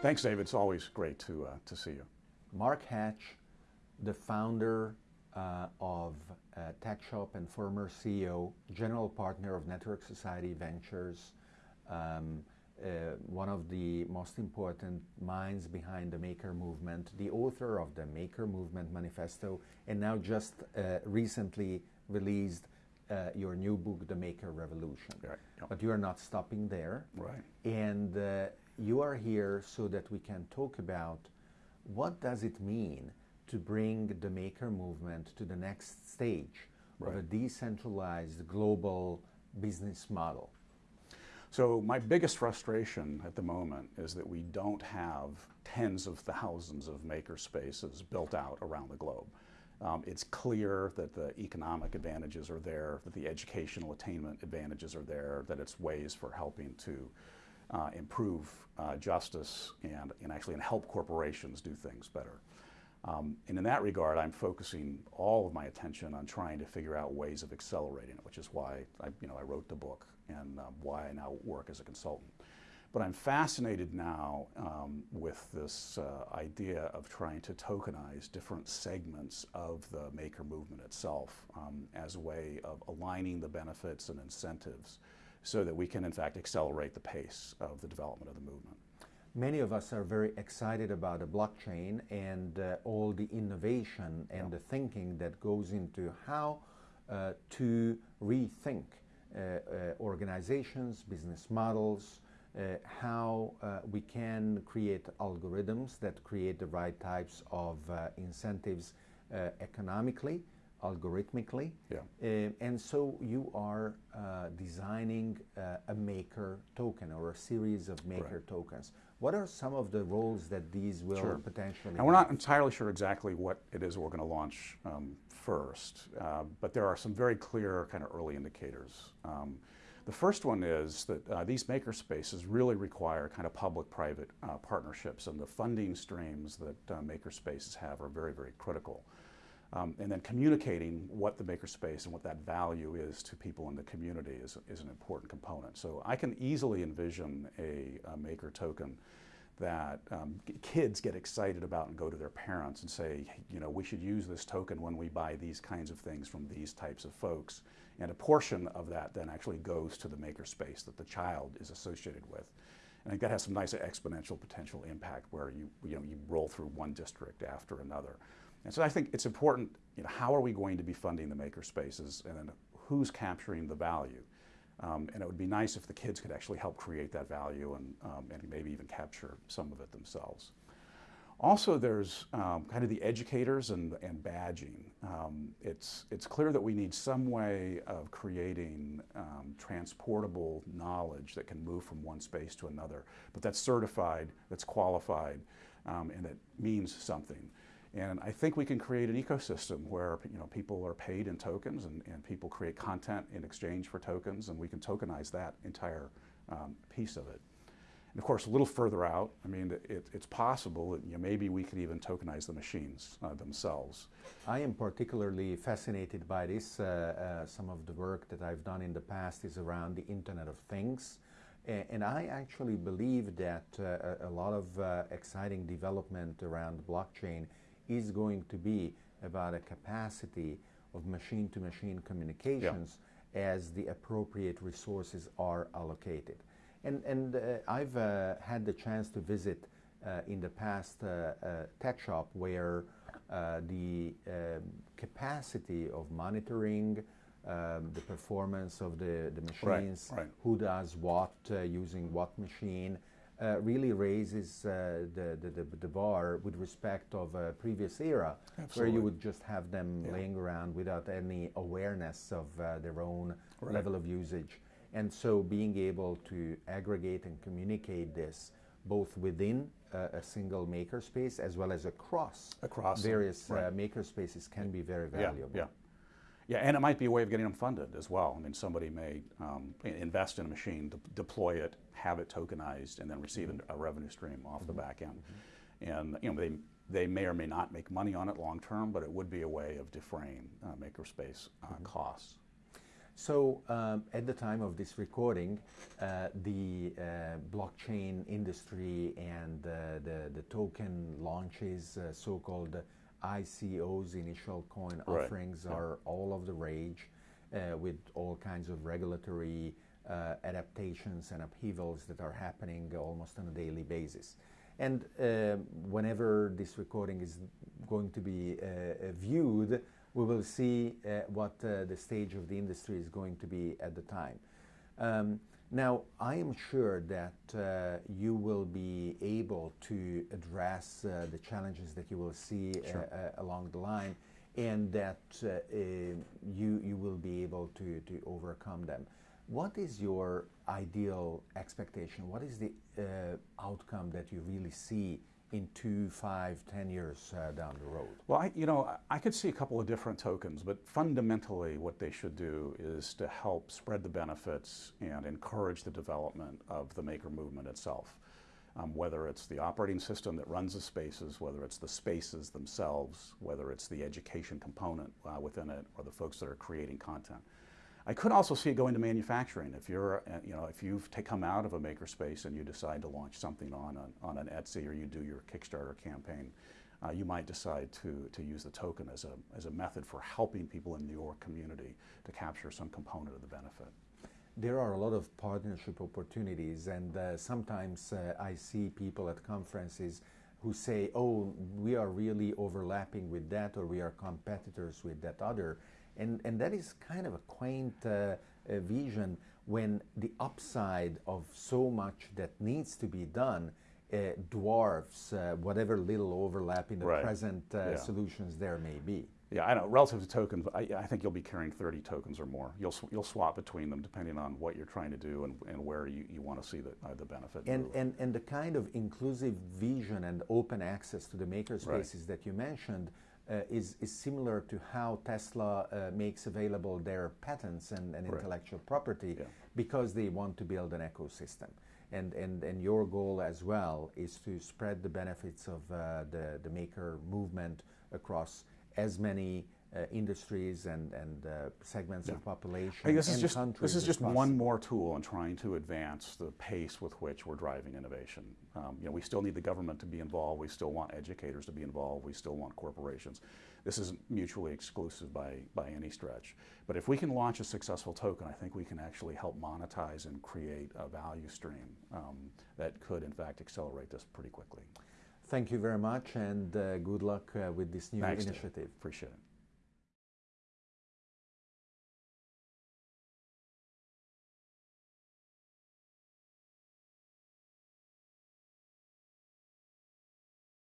Thanks, David. It's always great to, uh, to see you. Mark Hatch, the founder uh, of uh, TechShop and former CEO, general partner of Network Society Ventures, um, uh, one of the most important minds behind the Maker Movement, the author of the Maker Movement Manifesto, and now just uh, recently released uh, your new book, The Maker Revolution. Right, yep. But you are not stopping there. Right. And uh, you are here so that we can talk about what does it mean to bring the maker movement to the next stage right. of a decentralized global business model. So my biggest frustration at the moment is that we don't have tens of thousands of maker spaces built out around the globe. Um, it's clear that the economic advantages are there, that the educational attainment advantages are there, that it's ways for helping to uh, improve uh, justice and, and actually and help corporations do things better. Um, and in that regard, I'm focusing all of my attention on trying to figure out ways of accelerating it, which is why I, you know, I wrote the book and um, why I now work as a consultant. But I'm fascinated now um, with this uh, idea of trying to tokenize different segments of the maker movement itself um, as a way of aligning the benefits and incentives so that we can in fact accelerate the pace of the development of the movement. Many of us are very excited about the blockchain and uh, all the innovation and yeah. the thinking that goes into how uh, to rethink uh, uh organizations, business models, uh, how uh, we can create algorithms that create the right types of incentives economically, algorithmically. Yeah. Uh, and so you are uh, designing uh, a maker token or a series of maker right. tokens. What are some of the roles that these will sure. potentially And we're not entirely sure exactly what it is we're going to launch um, first, uh, but there are some very clear kind of early indicators. Um, the first one is that uh, these maker spaces really require kind of public-private uh, partnerships and the funding streams that maker spaces have are very, very critical. Um, and then communicating what the makerspace and what that value is to people in the community is, is an important component. So I can easily envision a, a maker token that um, kids get excited about and go to their parents and say, you know, we should use this token when we buy these kinds of things from these types of folks. And a portion of that then actually goes to the makerspace that the child is associated with. And I think that has some nice exponential potential impact where you, you, know, you roll through one district after another. And so I think it's important, you know, how are we going to be funding the maker spaces and then who's capturing the value? Um, and it would be nice if the kids could actually help create that value and, um, and maybe even capture some of it themselves. Also, there's um, kind of the educators and, and badging. Um, it's, it's clear that we need some way of creating um, transportable knowledge that can move from one space to another, but that's certified, that's qualified, um, and that means something. And I think we can create an ecosystem where you know, people are paid in tokens and, and people create content in exchange for tokens and we can tokenize that entire um, piece of it. And of course, a little further out, I mean, it, it's possible that you know, maybe we could even tokenize the machines uh, themselves. I am particularly fascinated by this. Uh, uh, some of the work that I've done in the past is around the Internet of Things. And I actually believe that uh, a lot of uh, exciting development around blockchain is going to be about a capacity of machine-to-machine communications yeah. as the appropriate resources are allocated. And, and uh, I've uh, had the chance to visit uh, in the past uh, uh, TechShop where uh, the um, capacity of monitoring um, the performance of the, the machines, right, right. who does what using what machine, uh, really raises uh, the, the, the, bar with respect of a previous era Absolutely. where you would just have them yeah. laying around without any awareness of uh, their own right. level of usage. And so being able to aggregate and communicate this both within a single makerspace as well as across, across various uh, right. makerspaces can be very valuable. Yeah, yeah. Yeah, and it might be a way of getting them funded as well. I mean, somebody may um, invest in a machine, de deploy it, have it tokenized, and then receive mm -hmm. a revenue stream off mm -hmm. the back end. Mm -hmm. And you know, they they may or may not make money on it long term, but it would be a way of defraying uh, makerspace uh, mm-hmm. costs. So um, at the time of this recording, uh, the uh, blockchain industry and uh, the, the token launches, uh, so-called ICOs, initial coin Right. offerings, Yeah. are all of the rage uh, with all kinds of regulatory uh, adaptations and upheavals that are happening almost on a daily basis. And uh, whenever this recording is going to be uh, uh, viewed, we will see uh, what uh, the stage of the industry is going to be at the time. Um, now, I am sure that uh, you will be able to address uh, the challenges that you will see uh, Sure. uh, along the line and that uh, uh, you, you will be able to, to overcome them. What is your ideal expectation? What is the uh, outcome that you really see in two, five, ten years uh, down the road? Well, I, you know, I could see a couple of different tokens, but fundamentally what they should do is to help spread the benefits and encourage the development of the maker movement itself. Um, whether it's the operating system that runs the spaces, whether it's the spaces themselves, whether it's the education component uh, within it, or the folks that are creating content. I could also see it going to manufacturing. If you're, uh, you know, if you've come out of a makerspace and you decide to launch something on an, on an Etsy or you do your Kickstarter campaign, uh, you might decide to, to use the token as a, as a method for helping people in your community to capture some component of the benefit. There are a lot of partnership opportunities, and uh, sometimes uh, I see people at conferences who say, Oh, we are really overlapping with that, or we are competitors with that other. And, and that is kind of a quaint uh, uh, vision when the upside of so much that needs to be done uh, dwarfs uh, whatever little overlap in the Right. present uh, Yeah. solutions there may be. Yeah, I know. Relative to tokens, I, I think you'll be carrying 30 tokens or more. You'll, sw- you'll swap between them depending on what you're trying to do and, and where you, you want to see the, uh, the benefit. And, move. and, and the kind of inclusive vision and open access to the maker spaces that you mentioned uh, is, is similar to how Tesla uh, makes available their patents and, and intellectual property Yeah. because they want to build an ecosystem. And, and, and your goal as well is to spread the benefits of uh, the, the maker movement across as many uh, industries and, and uh, segments of population this is just countries this is just one more tool in trying to advance the pace with which we're driving innovation. Um, you know, we still need the government to be involved. We still want educators to be involved. We still want corporations. This isn't mutually exclusive by by any stretch. But if we can launch a successful token, I think we can actually help monetize and create a value stream um, that could, in fact, accelerate this pretty quickly. Thank you very much and uh, good luck uh, with this new Thanks, Dave. initiative. Appreciate it.